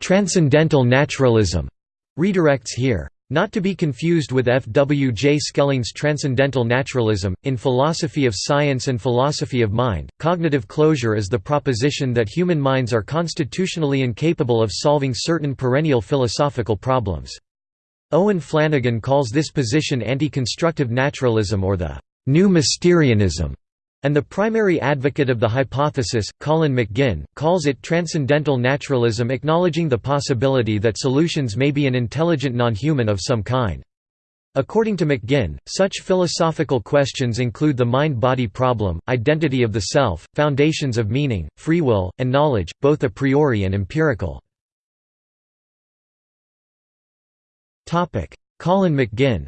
Transcendental naturalism redirects here. Not to be confused with F. W. J. Schelling's Transcendental Naturalism. In philosophy of science and philosophy of mind, cognitive closure is the proposition that human minds are constitutionally incapable of solving certain perennial philosophical problems. Owen Flanagan calls this position anti-constructive naturalism or the new Mysterianism. And the primary advocate of the hypothesis, Colin McGinn, calls it transcendental naturalism acknowledging the possibility that solutions may be an intelligent non-human of some kind. According to McGinn, such philosophical questions include the mind-body problem, identity of the self, foundations of meaning, free will, and knowledge, both a priori and empirical. Colin McGinn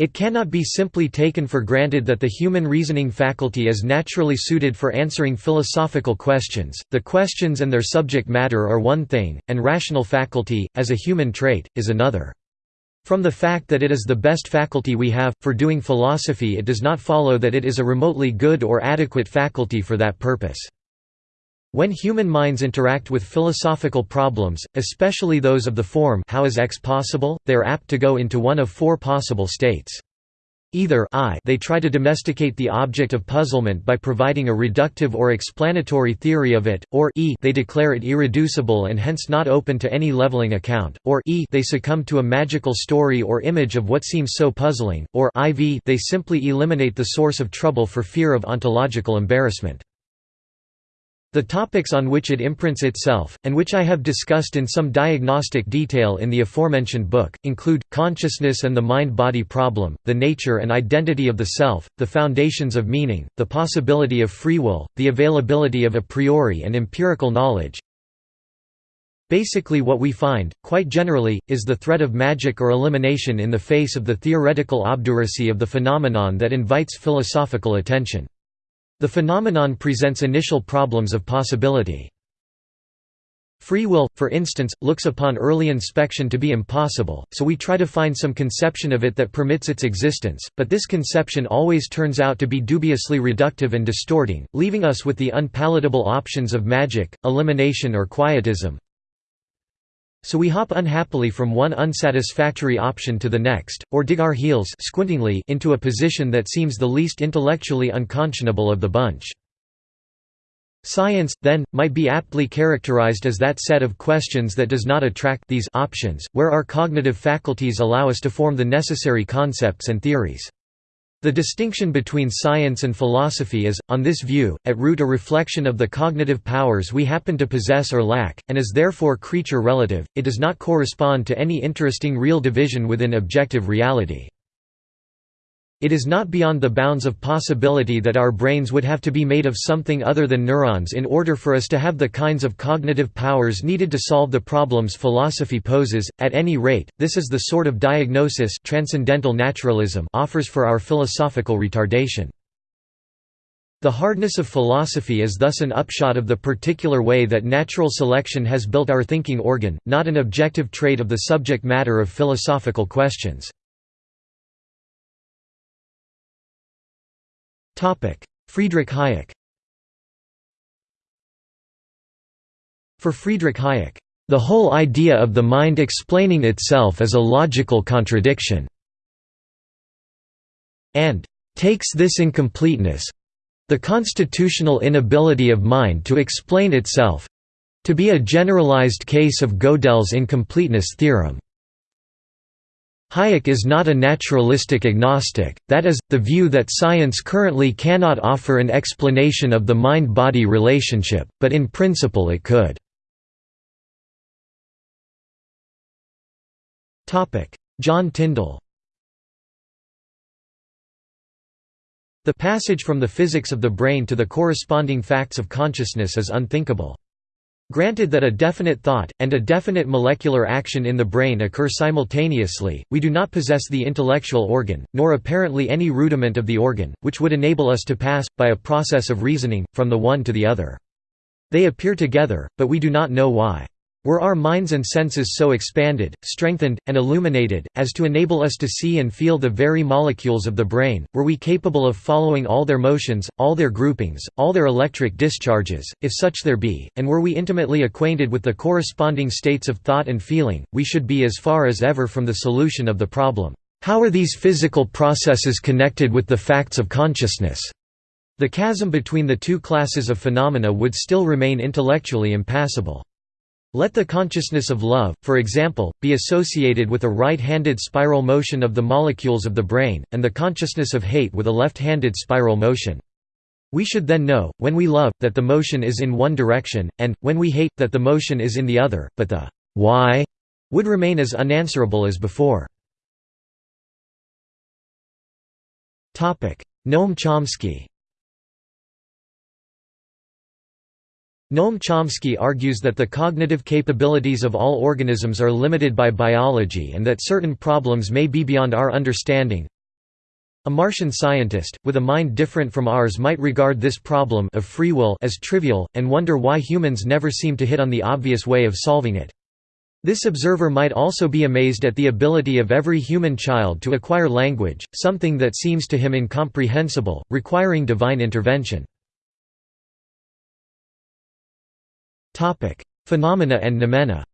It cannot be simply taken for granted that the human reasoning faculty is naturally suited for answering philosophical questions, the questions and their subject matter are one thing, and rational faculty, as a human trait, is another. From the fact that it is the best faculty we have, for doing philosophy it does not follow that it is a remotely good or adequate faculty for that purpose. When human minds interact with philosophical problems, especially those of the form how is X possible, they are apt to go into one of four possible states. Either I they try to domesticate the object of puzzlement by providing a reductive or explanatory theory of it, or e they declare it irreducible and hence not open to any leveling account, or e they succumb to a magical story or image of what seems so puzzling, or iv they simply eliminate the source of trouble for fear of ontological embarrassment. The topics on which it imprints itself, and which I have discussed in some diagnostic detail in the aforementioned book, include, consciousness and the mind-body problem, the nature and identity of the self, the foundations of meaning, the possibility of free will, the availability of a priori and empirical knowledge. Basically what we find, quite generally, is the threat of magic or elimination in the face of the theoretical obduracy of the phenomenon that invites philosophical attention. The phenomenon presents initial problems of possibility. Free will, for instance, looks upon early inspection to be impossible, so we try to find some conception of it that permits its existence, but this conception always turns out to be dubiously reductive and distorting, leaving us with the unpalatable options of magic, elimination or quietism. So we hop unhappily from one unsatisfactory option to the next, or dig our heels squintingly into a position that seems the least intellectually unconscionable of the bunch. Science, then, might be aptly characterized as that set of questions that does not attract these options, where our cognitive faculties allow us to form the necessary concepts and theories. The distinction between science and philosophy is, on this view, at root a reflection of the cognitive powers we happen to possess or lack, and is therefore creature-relative, it does not correspond to any interesting real division within objective reality. It is not beyond the bounds of possibility that our brains would have to be made of something other than neurons in order for us to have the kinds of cognitive powers needed to solve the problems philosophy poses. At any rate, this is the sort of diagnosis transcendental naturalism offers for our philosophical retardation. The hardness of philosophy is thus an upshot of the particular way that natural selection has built our thinking organ, not an objective trait of the subject matter of philosophical questions. Friedrich Hayek For Friedrich Hayek, "...the whole idea of the mind explaining itself is a logical contradiction," and "...takes this incompleteness—the constitutional inability of mind to explain itself—to be a generalized case of Gödel's incompleteness theorem." Hayek is not a naturalistic agnostic, that is, the view that science currently cannot offer an explanation of the mind-body relationship, but in principle it could. John Tyndall The passage from the physics of the brain to the corresponding facts of consciousness is unthinkable. Granted that a definite thought, and a definite molecular action in the brain occur simultaneously, we do not possess the intellectual organ, nor apparently any rudiment of the organ, which would enable us to pass, by a process of reasoning, from the one to the other. They appear together, but we do not know why. Were our minds and senses so expanded, strengthened, and illuminated, as to enable us to see and feel the very molecules of the brain, were we capable of following all their motions, all their groupings, all their electric discharges, if such there be, and were we intimately acquainted with the corresponding states of thought and feeling, we should be as far as ever from the solution of the problem, how are these physical processes connected with the facts of consciousness? The chasm between the two classes of phenomena would still remain intellectually impassable. Let the consciousness of love, for example, be associated with a right-handed spiral motion of the molecules of the brain, and the consciousness of hate with a left-handed spiral motion. We should then know, when we love, that the motion is in one direction, and, when we hate, that the motion is in the other, but the why would remain as unanswerable as before. Noam Chomsky Noam Chomsky argues that the cognitive capabilities of all organisms are limited by biology and that certain problems may be beyond our understanding. A Martian scientist, with a mind different from ours might regard this problem of free will as trivial, and wonder why humans never seem to hit on the obvious way of solving it. This observer might also be amazed at the ability of every human child to acquire language, something that seems to him incomprehensible, requiring divine intervention. Phenomena and noumena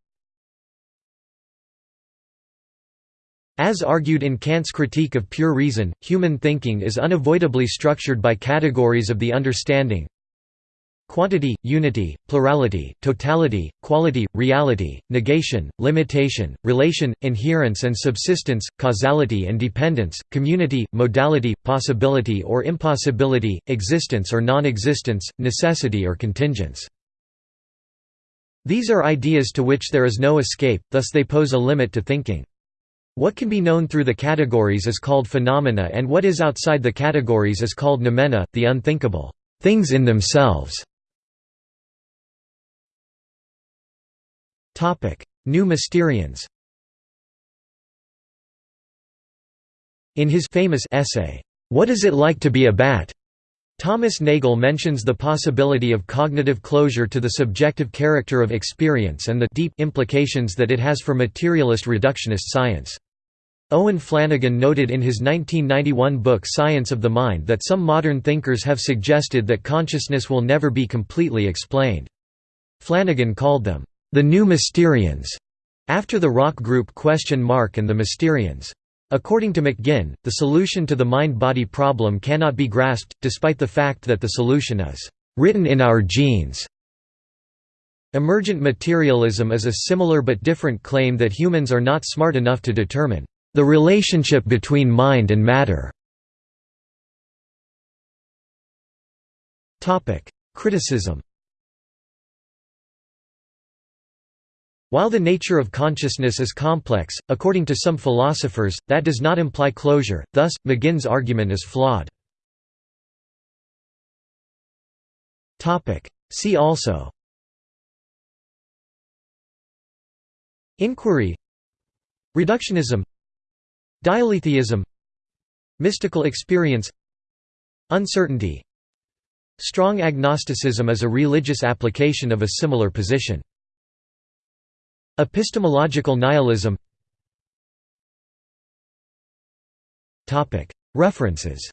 As argued in Kant's Critique of Pure Reason, human thinking is unavoidably structured by categories of the understanding. Quantity, unity, plurality, totality, quality, reality, negation, limitation, relation, inherence and subsistence, causality and dependence, community, modality, possibility or impossibility, existence or non-existence, necessity or contingence. These are ideas to which there is no escape, thus they pose a limit to thinking. What can be known through the categories is called phenomena and what is outside the categories is called noumena, the unthinkable things in themselves. New Mysterians In his famous essay, What is it like to be a bat? Thomas Nagel mentions the possibility of cognitive closure to the subjective character of experience and the deep implications that it has for materialist reductionist science. Owen Flanagan noted in his 1991 book Science of the Mind that some modern thinkers have suggested that consciousness will never be completely explained. Flanagan called them, "...the new Mysterians", after the rock group Question Mark and the Mysterians. According to McGinn, the solution to the mind-body problem cannot be grasped, despite the fact that the solution is written in our genes. Emergent materialism is a similar but different claim that humans are not smart enough to determine the relationship between mind and matter. Criticism While the nature of consciousness is complex, according to some philosophers, that does not imply closure, thus, McGinn's argument is flawed. See also. Inquiry. Reductionism. Dialetheism Mystical experience. Uncertainty. Strong agnosticism is a religious application of a similar position. Epistemological nihilism. References